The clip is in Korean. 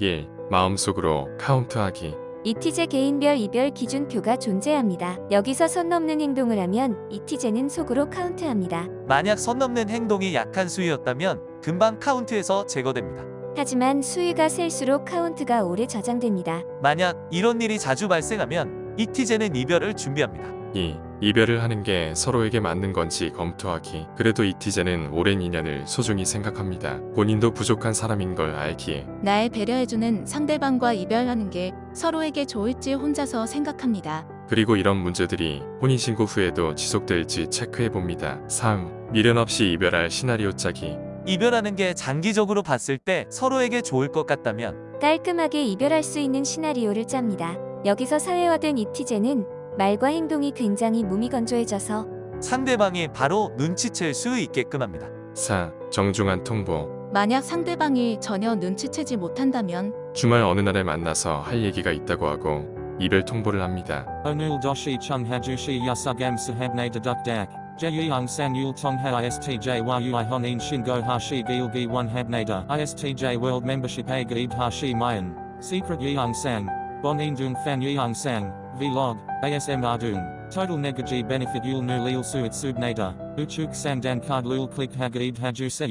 1. 마음속으로 카운트하기 이티제 개인별 이별 기준표가 존재합니다. 여기서 선 넘는 행동을 하면 이티제는 속으로 카운트합니다. 만약 선 넘는 행동이 약한 수위였다면 금방 카운트에서 제거됩니다. 하지만 수위가 셀수록 카운트가 오래 저장됩니다. 만약 이런 일이 자주 발생하면 이티제는 이별을 준비합니다. 2. 이별을 하는 게 서로에게 맞는 건지 검토하기 그래도 이티제는 오랜 인연을 소중히 생각합니다. 본인도 부족한 사람인 걸 알기에 나의 배려해주는 상대방과 이별하는 게 서로에게 좋을지 혼자서 생각합니다. 그리고 이런 문제들이 혼인신고 후에도 지속될지 체크해봅니다. 3. 미련 없이 이별할 시나리오 짜기 이별하는 게 장기적으로 봤을 때 서로에게 좋을 것 같다면 깔끔하게 이별할 수 있는 시나리오를 짭니다. 여기서 사회화된 이티제는 말과 행동이 굉장히 무미건조해져서 상대방이 바로 눈치챌 수 있게끔 합니다. 4. 정중한 통보 만약 상대방이 전혀 눈치채지 못한다면 주말 어느 날에 만나서 할 얘기가 있다고 하고 이별 통보를 합니다. Onul doshi chung hajushi yasugam sahabne deduk dak. Jeyung sang yul tongha istj yui honin shingo hashi gilgi one habnada. Istj a gaib hashi mayan. Secret sang. Bonin dung fan yeung sang. Vlog. ASM ardung. Total negaji benefit yul nu lil suit subnada. Uchuk sang dan card lul click hagaib haju se.